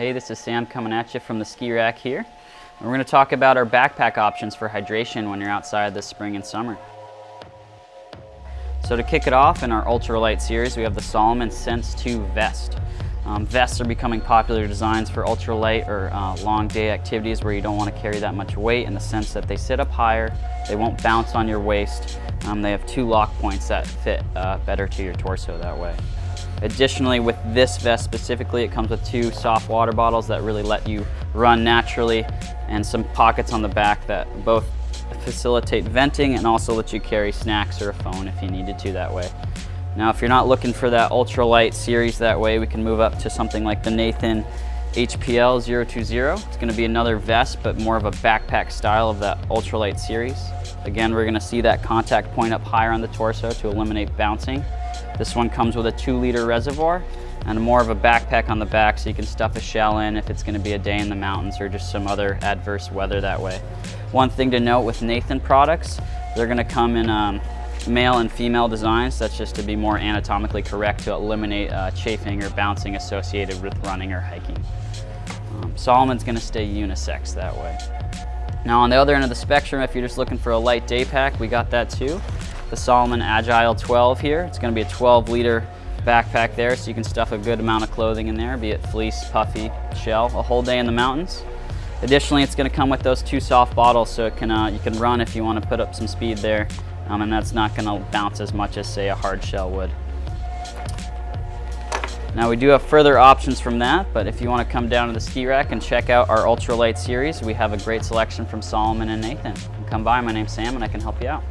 Hey, this is Sam coming at you from the ski rack here. And we're going to talk about our backpack options for hydration when you're outside this spring and summer. So to kick it off in our ultralight series, we have the Salomon Sense 2 Vest. Um, vests are becoming popular designs for ultralight or uh, long day activities where you don't want to carry that much weight in the sense that they sit up higher, they won't bounce on your waist, um, they have two lock points that fit uh, better to your torso that way. Additionally, with this vest specifically, it comes with two soft water bottles that really let you run naturally and some pockets on the back that both facilitate venting and also let you carry snacks or a phone if you needed to that way. Now, if you're not looking for that ultralight series that way, we can move up to something like the Nathan HPL 020. It's gonna be another vest, but more of a backpack style of that ultralight series. Again, we're gonna see that contact point up higher on the torso to eliminate bouncing. This one comes with a two liter reservoir and more of a backpack on the back so you can stuff a shell in if it's gonna be a day in the mountains or just some other adverse weather that way. One thing to note with Nathan products, they're gonna come in um, male and female designs. That's just to be more anatomically correct to eliminate uh, chafing or bouncing associated with running or hiking. Um, Salomon's gonna stay unisex that way. Now on the other end of the spectrum, if you're just looking for a light day pack, we got that too the Salomon Agile 12 here. It's gonna be a 12 liter backpack there so you can stuff a good amount of clothing in there, be it fleece, puffy, shell, a whole day in the mountains. Additionally, it's gonna come with those two soft bottles so it can, uh, you can run if you wanna put up some speed there um, and that's not gonna bounce as much as say a hard shell would. Now we do have further options from that, but if you want to come down to the ski rack and check out our ultralight series, we have a great selection from Salomon and Nathan. Come by, my name's Sam and I can help you out.